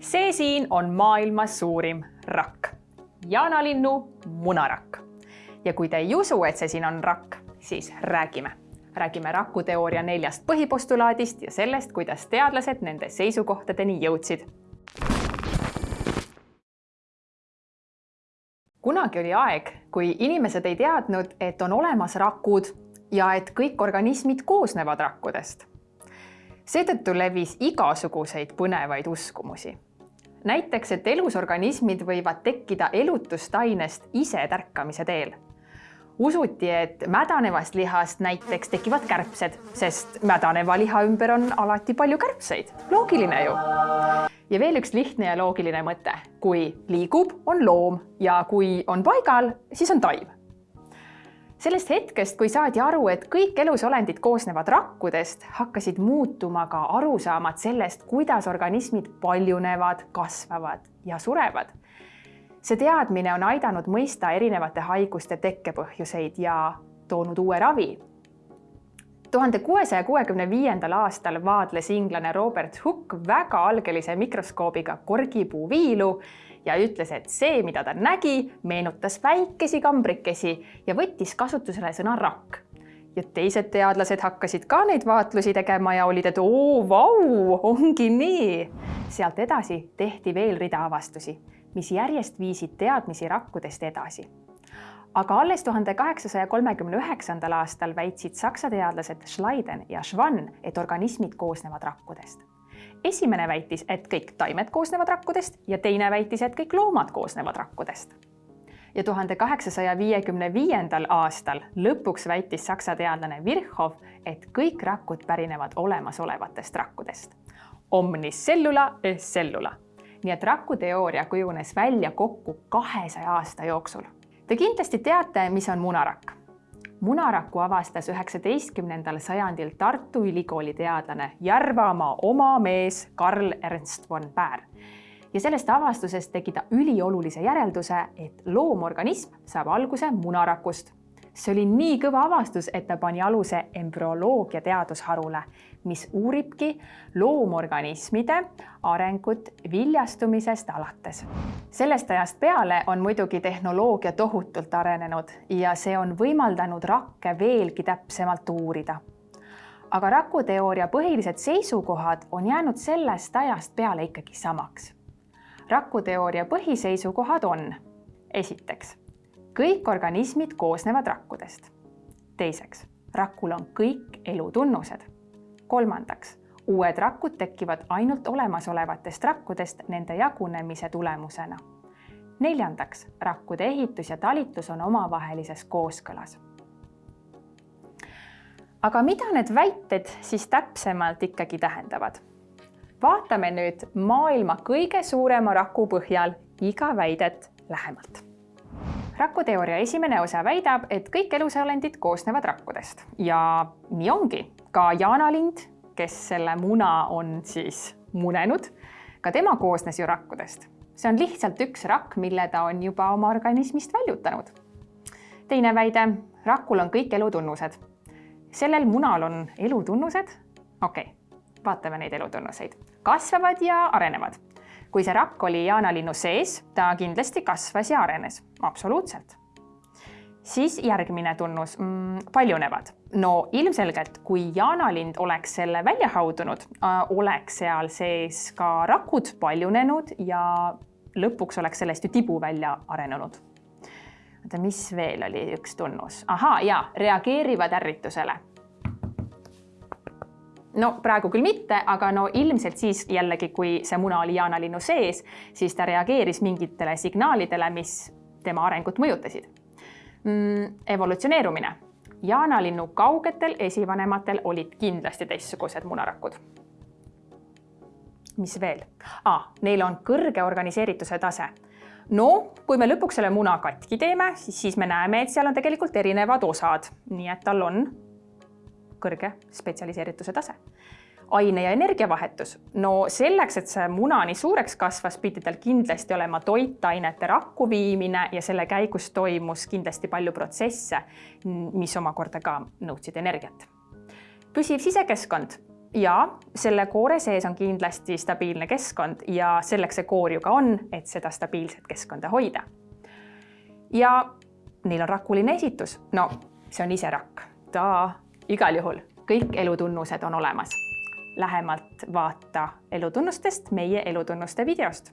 see siin on maailma suurim rakk, jaanalinnu munarakk. ja kui te ei usu, et see siin on rakk, siis räägime. räägime rakuteooria neljast põhipostulaadist ja sellest, kuidas teadlased nende seisukohtadeni jõudsid. kunagi oli aeg, kui inimesed ei teadnud, et on olemas rakud ja et kõik organismid koosnevad rakkudest. seetõttu levis igasuguseid põnevaid uskumusi näiteks, et elusorganismid võivad tekkida elutustainest ise tärkamise teel. usuti, et mädanevast lihast näiteks tekivad kärbsed, sest mädaneva liha ümber on alati palju kärbseid. loogiline ju. ja veel üks lihtne ja loogiline mõte. kui liigub, on loom ja kui on paigal, siis on taim sellest hetkest, kui saadi aru, et kõik elusolendid koosnevad rakkudest, hakkasid muutuma ka arusaamad sellest, kuidas organismid paljunevad, kasvavad ja surevad. see teadmine on aidanud mõista erinevate haiguste tekkepõhjuseid ja toonud uue ravi. tuhande kuuesaja kuuekümne viiendal aastal vaadles inglane Robert Hooke väga algelise mikroskoobiga korgipuuviilu ja ütles, et see, mida ta nägi, meenutas väikesi kambrikesi ja võttis kasutusele sõna rakk. ja teised teadlased hakkasid ka neid vaatlusi tegema ja olid, et oo, vau, ongi nii. sealt edasi tehti veel rida avastusi, mis järjest viisid teadmisi rakkudest edasi aga alles tuhande kaheksasaja kolmekümne üheksandal aastal väitsid saksa teadlased Schleiden ja Schwann, et organismid koosnevad rakkudest esimene väitis, et kõik taimed koosnevad rakkudest ja teine väitis, et kõik loomad koosnevad rakkudest. ja tuhande kaheksasaja viiekümne viiendal aastal lõpuks väitis saksa teadlane Virchow, et kõik rakud pärinevad olemasolevatest rakkudest. Omnis cellula es cellula. nii et rakuteooria kujunes välja kokku kahesaja aasta jooksul. Te kindlasti teate, mis on munarakk munaraku avastas üheksateistkümnendal sajandil Tartu Ülikooli teadlane Järvamaa oma mees Karl Ernst von Baer. ja sellest avastusest tegi ta üliolulise järelduse, et loomorganism saab alguse munarakust see oli nii kõva avastus, et ta pani aluse embrüoloogia teadusharule, mis uuribki loomorganismide arengut viljastumisest alates. sellest ajast peale on muidugi tehnoloogia tohutult arenenud ja see on võimaldanud rakke veelgi täpsemalt uurida. aga rakuteooria põhilised seisukohad on jäänud sellest ajast peale ikkagi samaks. rakuteooria põhiseisukohad on esiteks kõik organismid koosnevad rakkudest. teiseks, rakul on kõik elutunnused. Kolmandaks, uued rakud tekivad ainult olemasolevatest rakkudest nende jagunemise tulemusena. neljandaks, rakkude ehitus ja talitlus on omavahelises kooskõlas. aga mida need väited siis täpsemalt ikkagi tähendavad? vaatame nüüd maailma kõige suurema raku põhjal iga väidet lähemalt rakuteooria esimene osa väidab, et kõik elusolendid koosnevad rakkudest ja nii ongi. ka jaanalind, kes selle muna on siis munenud, ka tema koosnes ju rakkudest. see on lihtsalt üks rakk, mille ta on juba oma organismist väljutanud. teine väide, rakul on kõik elutunnused. sellel munal on elutunnused? okei okay., vaatame neid elutunnuseid. kasvavad ja arenevad kui see rakk oli jaanalinnu sees, ta kindlasti kasvas ja arenes, absoluutselt. siis järgmine tunnus mm,, paljunevad. no ilmselgelt, kui jaanalind oleks selle välja haudunud äh,, oleks seal sees ka rakud paljunenud ja lõpuks oleks sellest ju tibu välja arenenud. oota, mis veel oli üks tunnus? ahaa, jaa, reageerivad ärritusele no praegu küll mitte, aga no ilmselt siis jällegi, kui see muna oli jaanalinnu sees, siis ta reageeris mingitele signaalidele, mis tema arengut mõjutasid mm,. evolutsioneerumine. jaanalinnu kaugetel esivanematel olid kindlasti teistsugused munarakud. mis veel ah,? Neil on kõrge organiseerituse tase no kui me lõpuks selle muna katki teeme, siis, me näeme, et seal on tegelikult erinevad osad, nii et tal on kõrge spetsialiseerituse tase. aine ja energiavahetus. no selleks, et see muna nii suureks kasvas, pidi tal kindlasti olema toitainete rakku viimine ja selle käigus toimus kindlasti palju protsesse, mis omakorda ka nõudsid energiat. püsiv sisekeskkond ja selle koore sees on kindlasti stabiilne keskkond ja selleks see koor ju ka on, et seda stabiilset keskkonda hoida. ja neil on rakuline esitus, no see on ise rakk, ta igal juhul kõik elutunnused on olemas. lähemalt vaata elutunnustest meie elutunnuste videost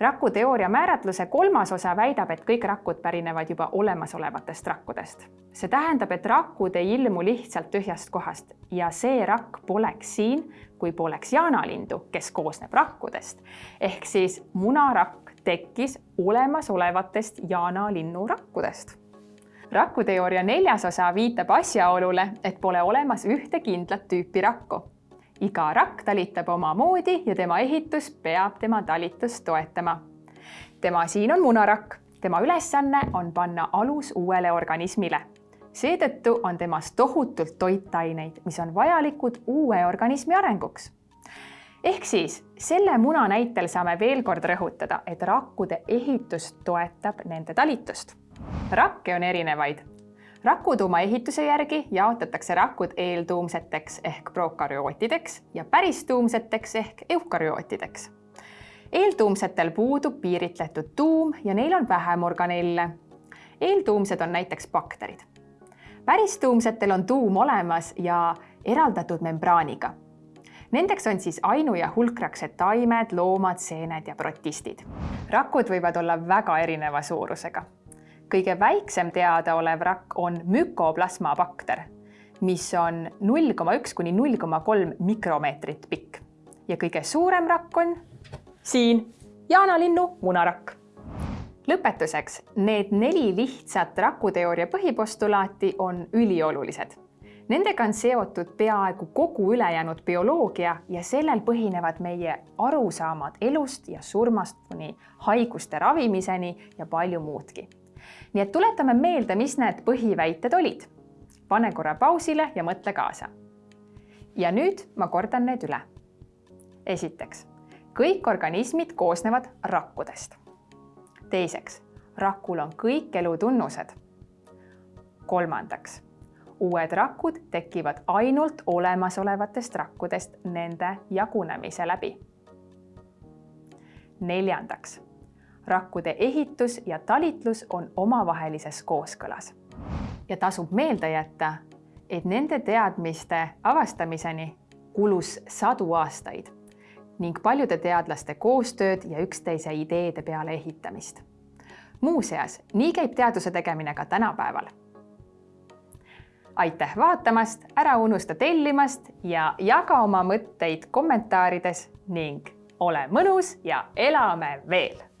rakuteooria määratluse kolmas osa väidab, et kõik rakud pärinevad juba olemasolevatest rakkudest. see tähendab, et rakud ei ilmu lihtsalt tühjast kohast ja see rakk poleks siin, kui poleks jaanalindu, kes koosneb rakkudest. ehk siis munarakk tekkis olemasolevatest jaanalinnu rakkudest rakuteooria neljas osa viitab asjaolule, et pole olemas ühte kindlat tüüpi rakku iga rakk talitab omamoodi ja tema ehitus peab tema talitust toetama. tema siin on munarakk, tema ülesanne on panna alus uuele organismile. seetõttu on temas tohutult toitaineid, mis on vajalikud uue organismi arenguks. ehk siis selle muna näitel saame veel kord rõhutada, et rakkude ehitus toetab nende talitust. Rakke on erinevaid rakutuuma ehituse järgi jaotatakse rakud eeltuumseteks ehk prokaryootideks ja päristuumseteks ehk eukaryootideks. eeltuumsetel puudub piiritletud tuum ja neil on vähem organelle. eeltuumsed on näiteks bakterid. päristuumsetel on tuum olemas ja eraldatud membraaniga. Nendeks on siis ainu- ja hulkraksed taimed, loomad, seened ja protistid. rakud võivad olla väga erineva suurusega kõige väiksem teadaolev rakk on mükoplasma bakter, mis on null koma üks kuni null koma kolm mikromeetrit pikk ja kõige suurem rakk on siin jaanalinnu munarakk. lõpetuseks, need neli lihtsat rakuteooria põhipostulaati on üliolulised. Nendega on seotud peaaegu kogu ülejäänud bioloogia ja sellel põhinevad meie arusaamad elust ja surmast kuni haiguste ravimiseni ja palju muudki nii et tuletame meelde, mis need põhiväited olid. pane korra pausile ja mõtle kaasa. ja nüüd ma kordan need üle. esiteks, kõik organismid koosnevad rakkudest. teiseks, rakul on kõik elutunnused. kolmandaks, uued rakud tekivad ainult olemasolevatest rakkudest nende jagunemise läbi. neljandaks rakkude ehitus ja talitlus on omavahelises kooskõlas. ja tasub meelde jätta, et nende teadmiste avastamiseni kulus sadu aastaid ning paljude teadlaste koostööd ja üksteise ideede peale ehitamist. muuseas, nii käib teaduse tegemine ka tänapäeval. aitäh vaatamast, ära unusta tellimast ja jaga oma mõtteid kommentaarides ning ole mõnus ja elame veel